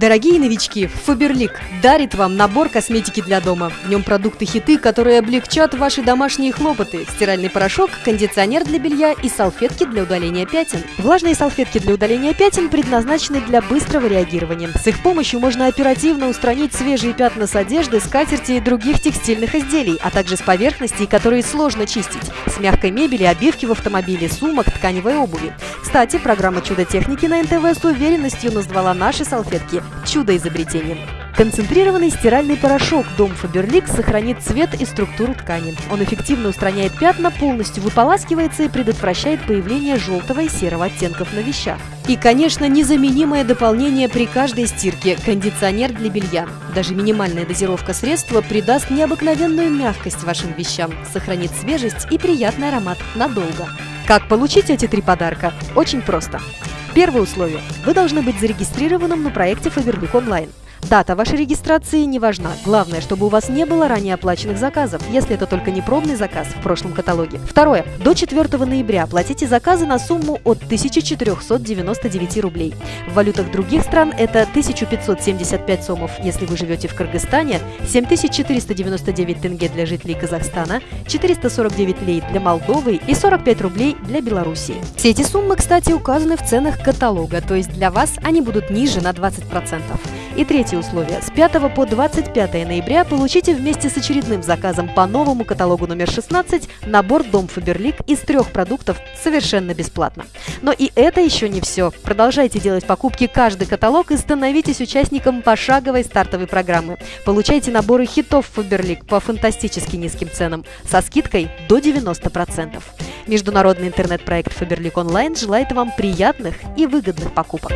Дорогие новички, Фаберлик дарит вам набор косметики для дома. В нем продукты-хиты, которые облегчат ваши домашние хлопоты. Стиральный порошок, кондиционер для белья и салфетки для удаления пятен. Влажные салфетки для удаления пятен предназначены для быстрого реагирования. С их помощью можно оперативно устранить свежие пятна с одежды, скатерти и других текстильных изделий, а также с поверхностей, которые сложно чистить. С мягкой мебели, обивки в автомобиле, сумок, тканевой обуви. Кстати, программа «Чудо техники» на НТВ с уверенностью назвала наши салфетки чудо-изобретением. Концентрированный стиральный порошок Дом Фаберлик сохранит цвет и структуру ткани. Он эффективно устраняет пятна, полностью выполаскивается и предотвращает появление желтого и серого оттенков на вещах. И, конечно, незаменимое дополнение при каждой стирке – кондиционер для белья. Даже минимальная дозировка средства придаст необыкновенную мягкость вашим вещам, сохранит свежесть и приятный аромат надолго. Как получить эти три подарка? Очень просто. Первое условие. Вы должны быть зарегистрированным на проекте Фаберлик онлайн. Дата вашей регистрации не важна. Главное, чтобы у вас не было ранее оплаченных заказов, если это только не пробный заказ в прошлом каталоге. Второе. До 4 ноября платите заказы на сумму от 1499 рублей. В валютах других стран это 1575 сомов, если вы живете в Кыргызстане, 7499 тенге для жителей Казахстана, 449 лей для Молдовы и 45 рублей для Белоруссии. Все эти суммы, кстати, указаны в ценах каталога, то есть для вас они будут ниже на 20%. И третье условие. С 5 по 25 ноября получите вместе с очередным заказом по новому каталогу номер 16 набор Дом Фаберлик из трех продуктов совершенно бесплатно. Но и это еще не все. Продолжайте делать покупки каждый каталог и становитесь участником пошаговой стартовой программы. Получайте наборы хитов Фаберлик по фантастически низким ценам со скидкой до 90%. Международный интернет-проект Фаберлик Онлайн желает вам приятных и выгодных покупок.